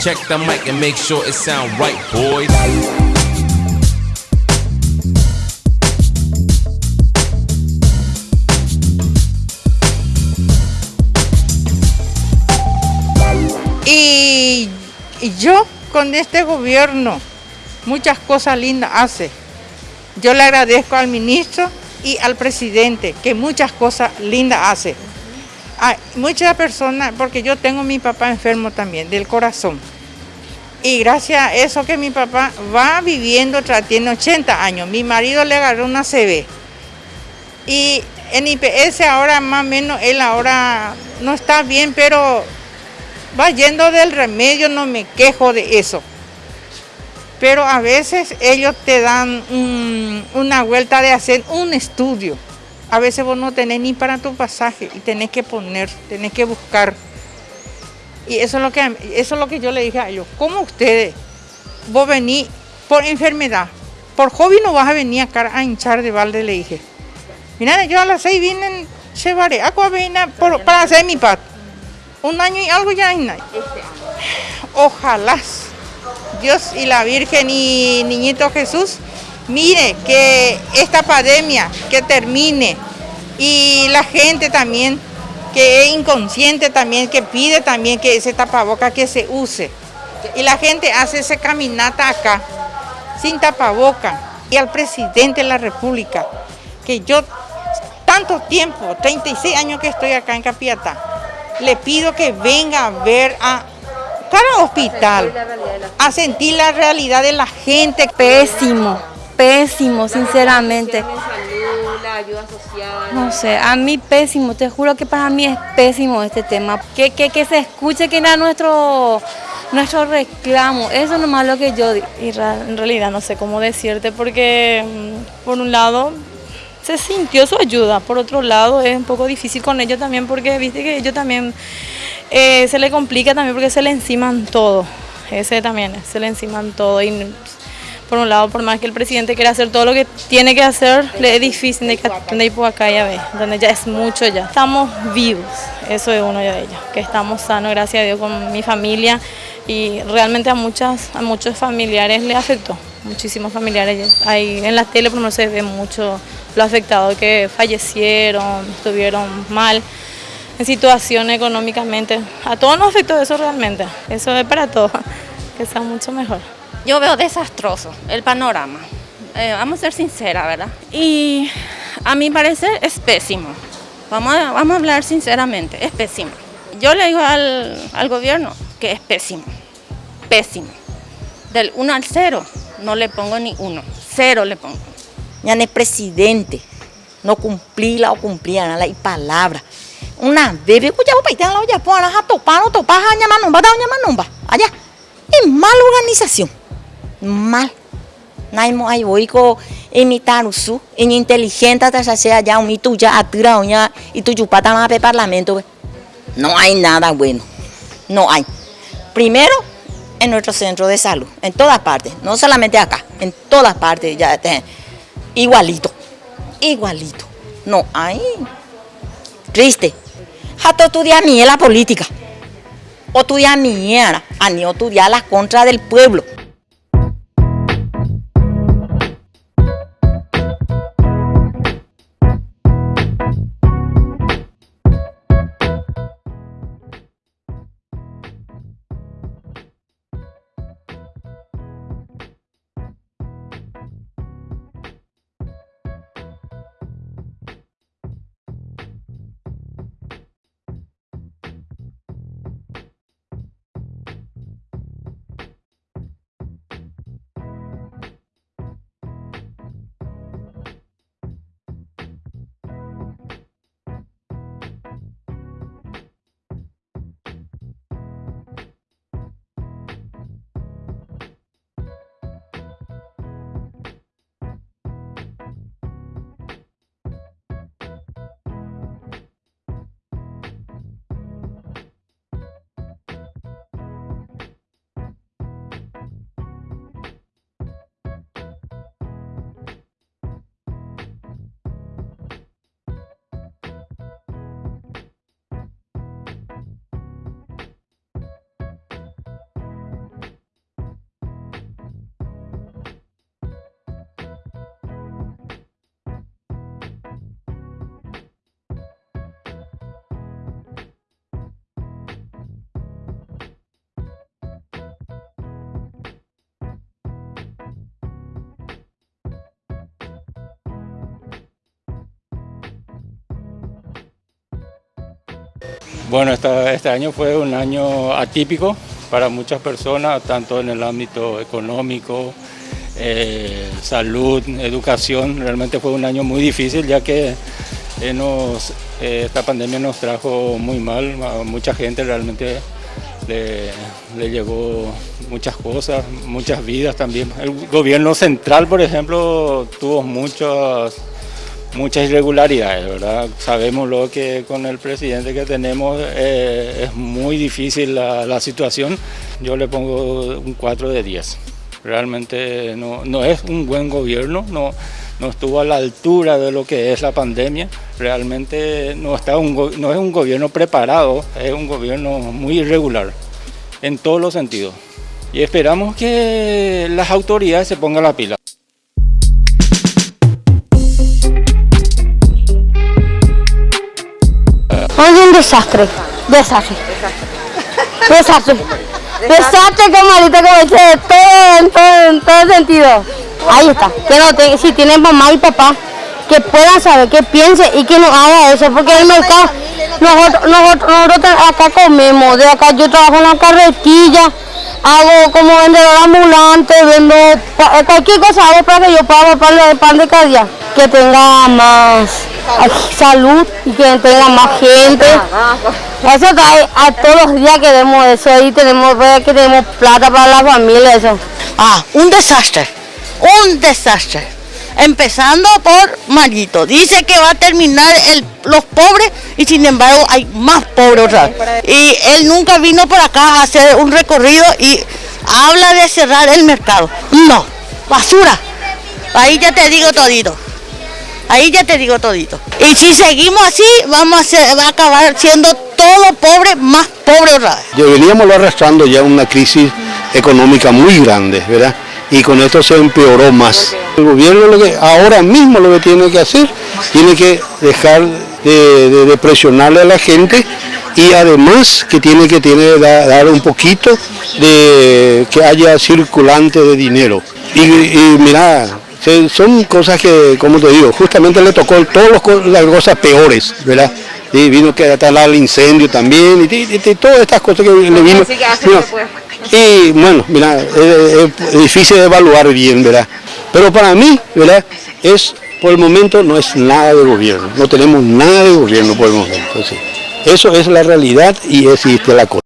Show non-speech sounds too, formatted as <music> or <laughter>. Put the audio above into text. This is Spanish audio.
Check the mic and make sure it sound right, boys. Y, y yo con este gobierno muchas cosas lindas hace. Yo le agradezco al ministro y al presidente que muchas cosas lindas hace. Muchas personas, porque yo tengo a mi papá enfermo también, del corazón. Y gracias a eso que mi papá va viviendo, tiene 80 años. Mi marido le agarró una CB. Y en IPS ahora más o menos, él ahora no está bien, pero va yendo del remedio, no me quejo de eso. Pero a veces ellos te dan un- una vuelta de hacer un estudio. A veces vos no tenés ni para tu pasaje y tenés que poner, tenés que buscar. Y eso es lo que, eso es lo que yo le dije a ellos. ¿Cómo ustedes, vos venís por enfermedad? Por hobby no vas a venir acá a hinchar de balde, le dije. Mira, yo a las seis vine en Chevaré, agua por- para hacer mi pat. Un año y algo ya hay. Ojalá Dios y la Virgen y Niñito Jesús, mire que esta pandemia que termine y la gente también que es inconsciente también, que pide también que ese tapaboca que se use. Y la gente hace esa caminata acá sin tapaboca. Y al presidente de la República, que yo tanto tiempo, 36 años que estoy acá en Capiatá, le pido que venga a ver a cada hospital, a sentir la realidad de la gente. Pésimo, pésimo, sinceramente. No sé, a mí pésimo, te juro que para mí es pésimo este tema. Que, que, que se escuche que era nuestro, nuestro reclamo, eso es nomás lo que yo di- Y en realidad no sé cómo decirte porque mm, por un lado se sintió su ayuda, por otro lado es un poco difícil con ellos también porque viste que ellos también eh, se le complica también porque se le enciman todo, ese también, se le enciman todo y por un lado por más que el presidente quiera hacer todo lo que tiene que hacer, le es difícil de acá ya ve, donde ya es mucho ya. Estamos vivos, eso es uno de ellos, que estamos sanos, gracias a Dios, con mi familia y realmente a muchas a muchos familiares le afectó muchísimos familiares. Ahí en la tele por lo menos se ve mucho lo afectado que fallecieron estuvieron mal en situación económicamente. A todos nos afectó eso realmente eso es para todos <laughs> que sea mucho mejor Yo veo desastroso el panorama. Eh, vamos a ser sinceras, ¿verdad? Y a mi parecer es pésimo. Vamos a, hablar sinceramente, es pésimo. Yo le digo al, al gobierno que es pésimo, pésimo. Del 1 al 0 no le pongo ni uno, cero le pongo. Ya no es presidente, no cumplirla o cumplirla la palabra. Una escucha, vos paitán la olla, pues, a topar, no topar, a nomba, a allá. Es mala organización, mal. Naimo ay voy ko imitar usu, en inteligente hasta se allá un ya atira ya y tu chupata más de parlamento. we. No hay nada bueno, no hay. Primero, en nuestro centro de salud, en todas partes, no solamente acá, en todas partes ya igualito, igualito. No hay. Triste. Hasta estudiar ni la política. O estudiar ni era, ni estudiar las contra del pueblo. Bueno, este año fue un año atípico para muchas personas, tanto en el ámbito económico, eh, salud, educación. Realmente fue un año muy difícil ya que eh, nos- eh, esta pandemia nos trajo muy mal. A mucha gente realmente le, le llegó muchas cosas, muchas vidas también. El gobierno central, por ejemplo, tuvo muchas muchas irregularidades, ¿verdad? Sabemos lo que con el presidente que tenemos eh, es muy difícil la, situación. Yo le pongo un 4 de 10. Realmente no, no es un buen gobierno, no, no estuvo a la altura de lo que es la pandemia. Realmente no, está un, no es un gobierno preparado, es un gobierno muy irregular en todos los sentidos. Y esperamos que las autoridades se pongan la pila. Es un desastre. Desastre. Desastre. Desastre como ahorita como dice todo en todo, en todo sentido. Ahí está. Que no te- si tienen mamá y papá, que puedan saber, que piense y que no haga eso, porque el mercado, nosotros, nosotros, nosotros acá comemos, de acá yo trabajo en la carretilla, hago como vendedor ambulante, vendo pa- cualquier cosa hago para que yo pueda comprarle el pan de cada día, que tenga más ay, salud y que tenga más gente. Eso trae a todos los días queremos eso y tenemos que tenemos plata para la familia eso. Ah, un desastre, un desastre. Empezando por Marito. Dice que va a terminar el- los pobres y sin embargo hay más pobres otra. Y él nunca vino por acá a hacer un recorrido y habla de cerrar el mercado. No, basura. Ahí ya te digo todito. Ahí ya te digo todito. Y si seguimos así, vamos a va a acabar siendo todo pobre, más pobre otra vez. Ya veníamos arrastrando ya una crisis económica muy grande, ¿verdad? Y con esto se empeoró más. El gobierno lo que ahora mismo lo que tiene que hacer, tiene que dejar de, presionarle a la gente y además que tiene que tiene da- dar un poquito de que haya circulante de dinero. Y, y mira, son cosas que, como te digo, justamente le tocó todas las co- las cosas peores, ¿verdad? Y vino que atalar el incendio también, y, y- y todas estas cosas que le vino. Mira, y bueno, mira, es, es difícil de evaluar bien, ¿verdad? Pero para mí, ¿verdad? Es, por el momento no es nada de gobierno, no tenemos nada de gobierno por el momento. sí. Eso es la realidad y existe la cosa.